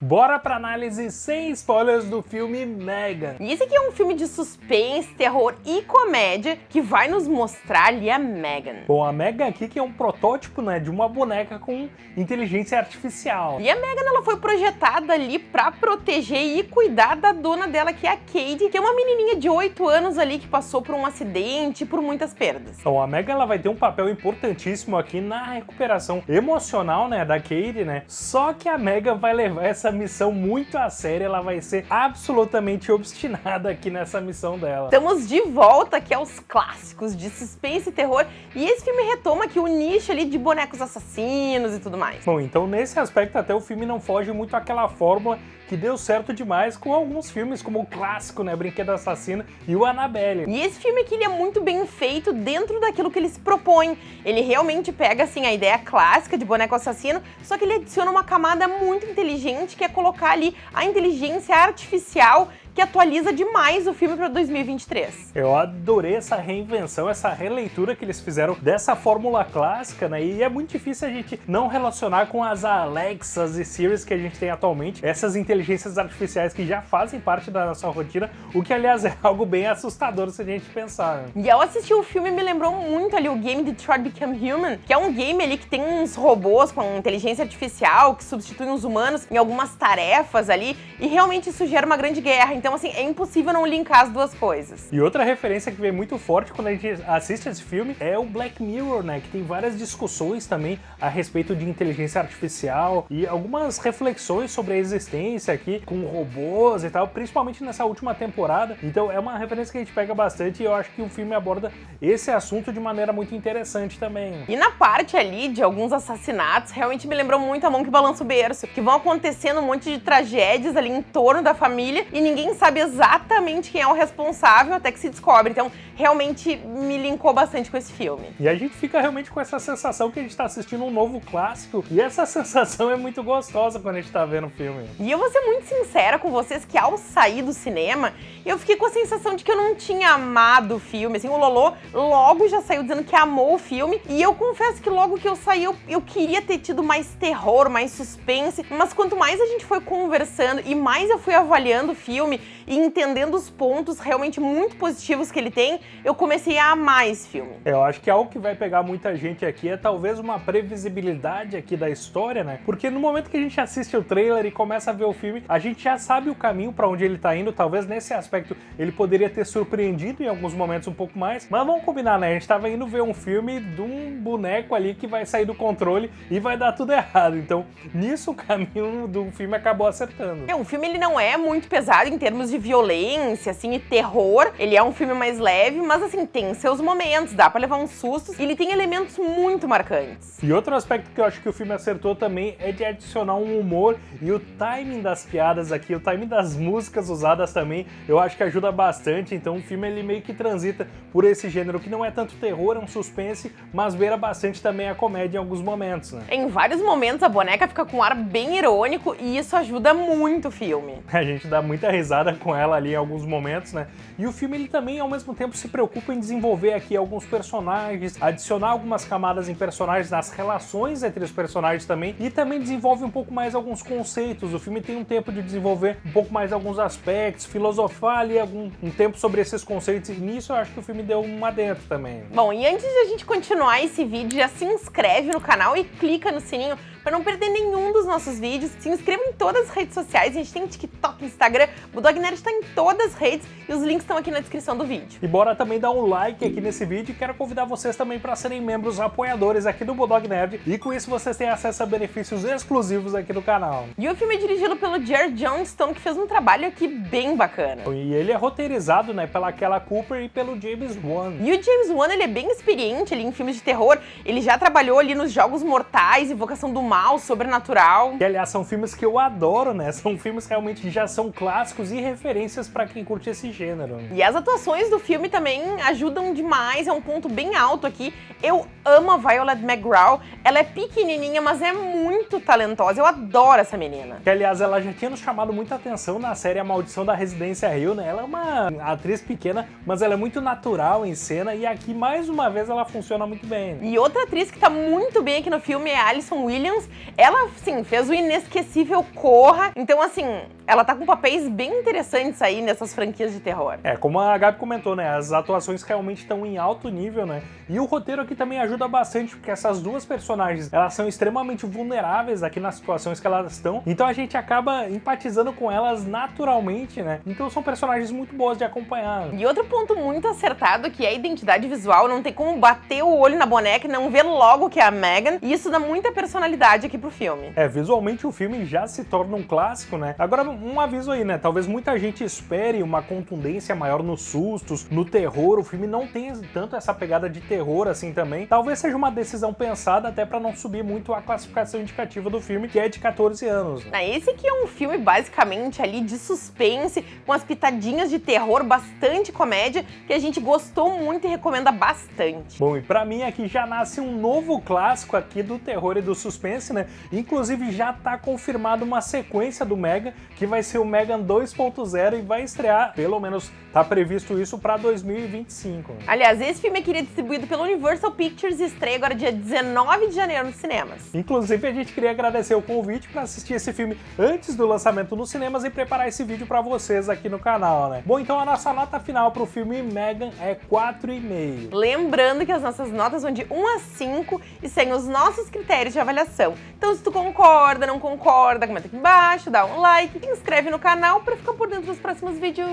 Bora pra análise sem spoilers do filme Megan. E esse aqui é um filme de suspense, terror e comédia que vai nos mostrar ali a Megan. Bom, a Megan aqui que é um protótipo né, de uma boneca com inteligência artificial. E a Megan ela foi projetada ali pra proteger e cuidar da dona dela, que é a Kate, que é uma menininha de 8 anos ali que passou por um acidente e por muitas perdas. Então a Megan ela vai ter um papel importantíssimo aqui na recuperação emocional né, da Kate, né? Só que a Megan vai levar essa essa missão muito a sério, ela vai ser absolutamente obstinada aqui nessa missão dela. Estamos de volta aqui aos clássicos de suspense e terror, e esse filme retoma aqui o nicho ali de bonecos assassinos e tudo mais. Bom, então nesse aspecto até o filme não foge muito àquela fórmula que deu certo demais com alguns filmes, como o clássico, né, Brinquedo Assassino e o Annabelle. E esse filme aqui ele é muito bem feito dentro daquilo que ele se propõe. Ele realmente pega, assim, a ideia clássica de boneco assassino, só que ele adiciona uma camada muito inteligente que é colocar ali a inteligência artificial que atualiza demais o filme para 2023. Eu adorei essa reinvenção, essa releitura que eles fizeram dessa fórmula clássica, né? E é muito difícil a gente não relacionar com as Alexas e Siri's que a gente tem atualmente, essas inteligências artificiais que já fazem parte da nossa rotina, o que aliás é algo bem assustador se a gente pensar. Né? E ao assistir o filme me lembrou muito ali o game Detroit Become Human, que é um game ali que tem uns robôs com inteligência artificial que substituem os humanos em algumas tarefas ali, e realmente isso gera uma grande guerra. Então então, assim, é impossível não linkar as duas coisas. E outra referência que vem muito forte quando a gente assiste esse filme é o Black Mirror, né? Que tem várias discussões também a respeito de inteligência artificial e algumas reflexões sobre a existência aqui com robôs e tal, principalmente nessa última temporada. Então é uma referência que a gente pega bastante e eu acho que o filme aborda esse assunto de maneira muito interessante também. E na parte ali de alguns assassinatos, realmente me lembrou muito a mão que balança o berço, que vão acontecendo um monte de tragédias ali em torno da família e ninguém sabe exatamente quem é o responsável até que se descobre. Então, realmente me linkou bastante com esse filme. E a gente fica realmente com essa sensação que a gente tá assistindo um novo clássico. E essa sensação é muito gostosa quando a gente tá vendo o filme. E eu vou ser muito sincera com vocês que ao sair do cinema, eu fiquei com a sensação de que eu não tinha amado o filme. Assim, o Lolo logo já saiu dizendo que amou o filme. E eu confesso que logo que eu saí, eu, eu queria ter tido mais terror, mais suspense. Mas quanto mais a gente foi conversando e mais eu fui avaliando o filme, e entendendo os pontos realmente muito positivos que ele tem, eu comecei a amar esse filme. É, eu acho que algo que vai pegar muita gente aqui é talvez uma previsibilidade aqui da história, né? Porque no momento que a gente assiste o trailer e começa a ver o filme, a gente já sabe o caminho para onde ele tá indo, talvez nesse aspecto ele poderia ter surpreendido em alguns momentos um pouco mais, mas vamos combinar, né? A gente tava indo ver um filme de um boneco ali que vai sair do controle e vai dar tudo errado, então nisso o caminho do filme acabou acertando. É, o filme ele não é muito pesado em termos de violência, assim, e terror. Ele é um filme mais leve, mas assim, tem seus momentos, dá pra levar uns sustos, e ele tem elementos muito marcantes. E outro aspecto que eu acho que o filme acertou também é de adicionar um humor e o timing das piadas aqui, o timing das músicas usadas também, eu acho que ajuda bastante, então o filme ele meio que transita por esse gênero que não é tanto terror, é um suspense, mas beira bastante também a comédia em alguns momentos, né? Em vários momentos a boneca fica com um ar bem irônico e isso ajuda muito o filme. A gente dá muita risada com com ela ali em alguns momentos, né? E o filme ele também ao mesmo tempo se preocupa em desenvolver aqui alguns personagens, adicionar algumas camadas em personagens, nas relações entre os personagens também, e também desenvolve um pouco mais alguns conceitos. O filme tem um tempo de desenvolver um pouco mais alguns aspectos, filosofar ali algum, um tempo sobre esses conceitos, e nisso eu acho que o filme deu uma dentro também. Bom, e antes de a gente continuar esse vídeo, já se inscreve no canal e clica no sininho para não perder nenhum dos nossos vídeos. Se inscreva em todas as redes sociais, a gente tem TikTok, Instagram, Bulldog Nerd está em todas as redes e os links estão aqui na descrição do vídeo. E bora também dar um like aqui nesse vídeo e quero convidar vocês também para serem membros apoiadores aqui do Bulldog Nerd e com isso vocês têm acesso a benefícios exclusivos aqui no canal. E o filme é dirigido pelo Jared Johnston, que fez um trabalho aqui bem bacana. E ele é roteirizado né, pela Kella Cooper e pelo James Wan. E o James Wan ele é bem experiente ali em filmes de terror, ele já trabalhou ali nos Jogos Mortais, Invocação do Mal, Sobrenatural. Que aliás são filmes que eu adoro, né? São filmes realmente que já são clássicos e referências para quem curte esse gênero. E as atuações do filme também ajudam demais, é um ponto bem alto aqui. Eu amo a Violet McGraw, ela é pequenininha, mas é muito talentosa, eu adoro essa menina. Que aliás, ela já tinha nos chamado muita atenção na série A Maldição da Residência Rio, né? Ela é uma atriz pequena, mas ela é muito natural em cena e aqui, mais uma vez, ela funciona muito bem. E outra atriz que tá muito bem aqui no filme é Alison Williams, Thrones. Ela, sim, fez o inesquecível Corra. Então, assim, ela tá com papéis bem interessantes aí nessas franquias de terror. É, como a Gabi comentou, né? As atuações realmente estão em alto nível, né? E o roteiro aqui também ajuda bastante, porque essas duas personagens, elas são extremamente vulneráveis aqui nas situações que elas estão. Então a gente acaba empatizando com elas naturalmente, né? Então são personagens muito boas de acompanhar. E outro ponto muito acertado que é a identidade visual, não tem como bater o olho na boneca e não ver logo que é a Megan. E isso dá muita personalidade aqui pro filme. É, visualmente o filme já se torna um clássico, né? Agora, um aviso aí, né? Talvez muita gente espere uma contundência maior nos sustos, no terror. O filme não tem tanto essa pegada de terror assim também. Talvez seja uma decisão pensada até para não subir muito a classificação indicativa do filme, que é de 14 anos. Né? Esse aqui é um filme basicamente ali de suspense, com as pitadinhas de terror, bastante comédia, que a gente gostou muito e recomenda bastante. Bom, e pra mim aqui já nasce um novo clássico aqui do terror e do suspense, né? Inclusive já tá confirmado uma sequência do Mega, que vai ser o Megan 2.0 e vai estrear, pelo menos tá previsto isso para 2025. Aliás, esse filme aqui é distribuído pela Universal Pictures e estreia agora dia 19 de janeiro nos cinemas. Inclusive, a gente queria agradecer o convite para assistir esse filme antes do lançamento nos cinemas e preparar esse vídeo para vocês aqui no canal, né? Bom, então a nossa nota final para o filme Megan é 4,5. Lembrando que as nossas notas vão de 1 a 5 e sem os nossos critérios de avaliação. Então, se tu concorda, não concorda, comenta aqui embaixo, dá um like, se inscreve no canal para ficar por dentro dos próximos vídeos.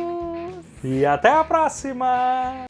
E até a próxima!